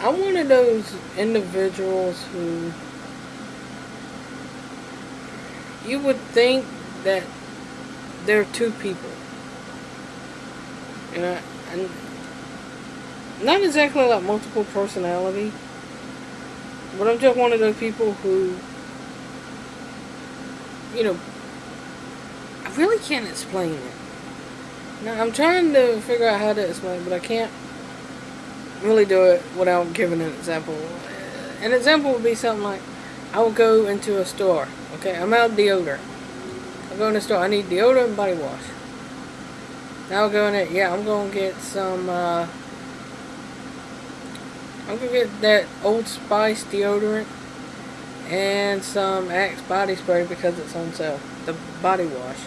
I'm one of those individuals who you would think that there are two people. You know, and not exactly like multiple personality, but I'm just one of those people who, you know, I really can't explain it. Now, I'm trying to figure out how to explain it, but I can't really do it without giving an example. An example would be something like, I will go into a store, okay, I'm out of deodorant. I go in the store, I need deodorant and body wash. Now I'll go in there, yeah, I'm going to get some, uh, I'm going to get that Old Spice deodorant and some Axe body spray because it's on sale, the body wash.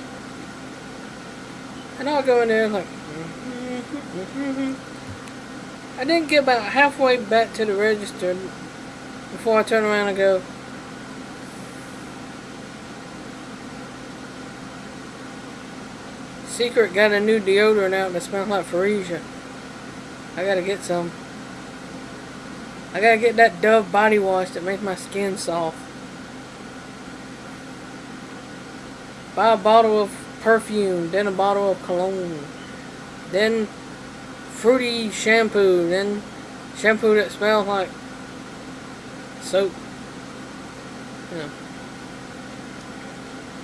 And I'll go in there like, mm -hmm, mm -hmm. I didn't get about halfway back to the register before I turn around and go, Secret got a new deodorant out that smells like Freesia. I gotta get some. I gotta get that Dove body wash that makes my skin soft. Buy a bottle of perfume, then a bottle of cologne, then fruity shampoo, then shampoo that smells like soap. You know.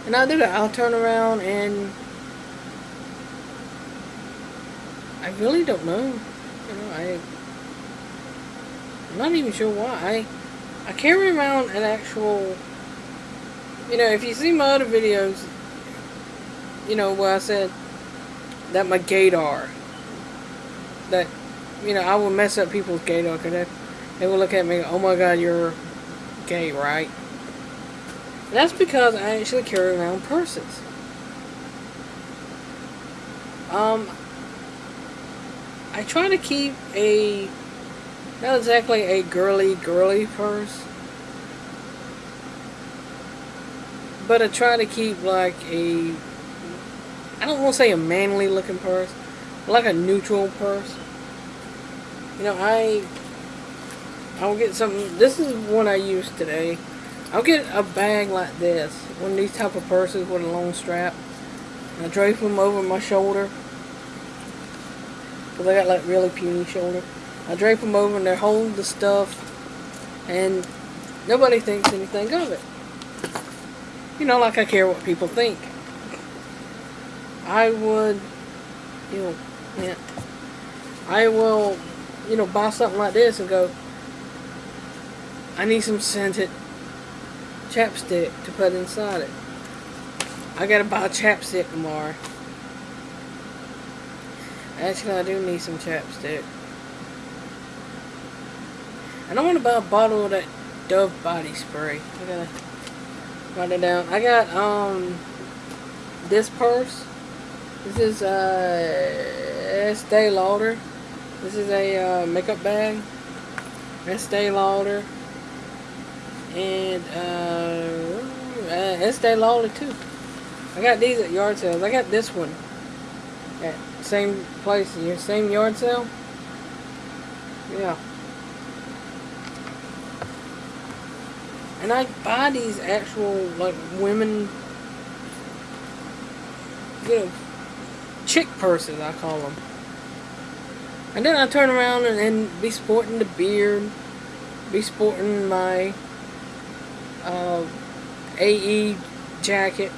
And I'll do that. I'll turn around and I really don't know. You know, I I'm not even sure why. I I carry around an actual you know, if you see my other videos, you know, where I said that my gaydar that, you know, I will mess up people's gaydar because they, they will look at me, oh my god, you're gay, right? And that's because I actually carry around purses. Um, I try to keep a, not exactly a girly, girly purse, but I try to keep like a, I don't want to say a manly looking purse, like a neutral purse. You know, I I'll get something. This is one I used today. I'll get a bag like this, one of these type of purses with a long strap. I drape them over my shoulder because I got like really puny shoulder. I drape them over and they hold the stuff, and nobody thinks anything of it. You know, like I care what people think. I would, you know, yeah. I will, you know, buy something like this and go, I need some scented chapstick to put inside it. I gotta buy chapstick tomorrow. Actually, I do need some chapstick. And I want to buy a bottle of that Dove body spray. I gotta write it down. I got, um, this purse. This is, uh, Estee Lauder. This is a uh, makeup bag. Estee Lauder. And uh, uh, Estee Lauder too. I got these at yard sales. I got this one at same place, your same yard sale. Yeah. And I buy these actual like women, you know, chick purses, I call them. And then I turn around and, be sporting the beard, be sporting my uh, AE jacket.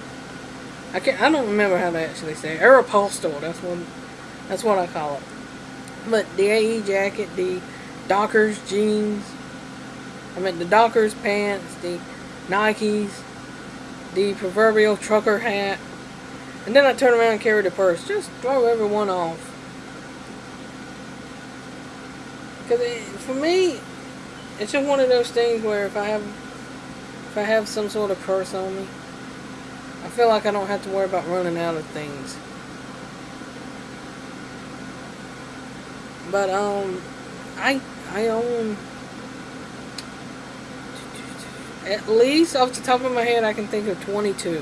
I can't, I don't remember how to actually say it. Aeropostale, that's what, that's what I call it. But the AE jacket, the Dockers jeans, I mean the Dockers pants, the Nikes, the proverbial trucker hat, and then I turn around and carry the purse. Just throw everyone off. Because for me, it's just one of those things where if I have if I have some sort of purse on me, I feel like I don't have to worry about running out of things. But um, I I own at least off the top of my head I can think of 22.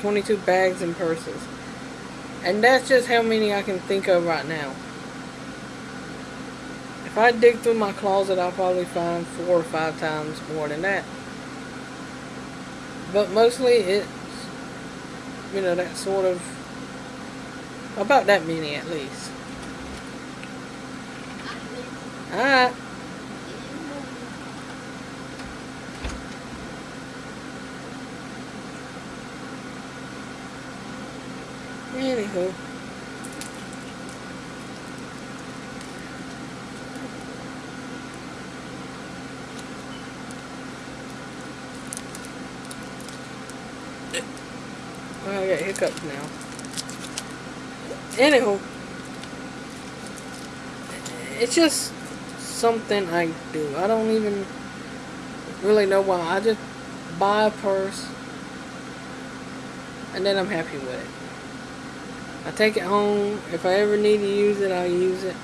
22 bags and purses. And that's just how many I can think of right now. If I dig through my closet, I'll probably find four or five times more than that. But mostly it's, you know, that sort of, about that many at least. Alright. Anywho. I got hiccups now. Anywho. It's just something I do. I don't even really know why. I just buy a purse and then I'm happy with it. I take it home. If I ever need to use it, I'll use it.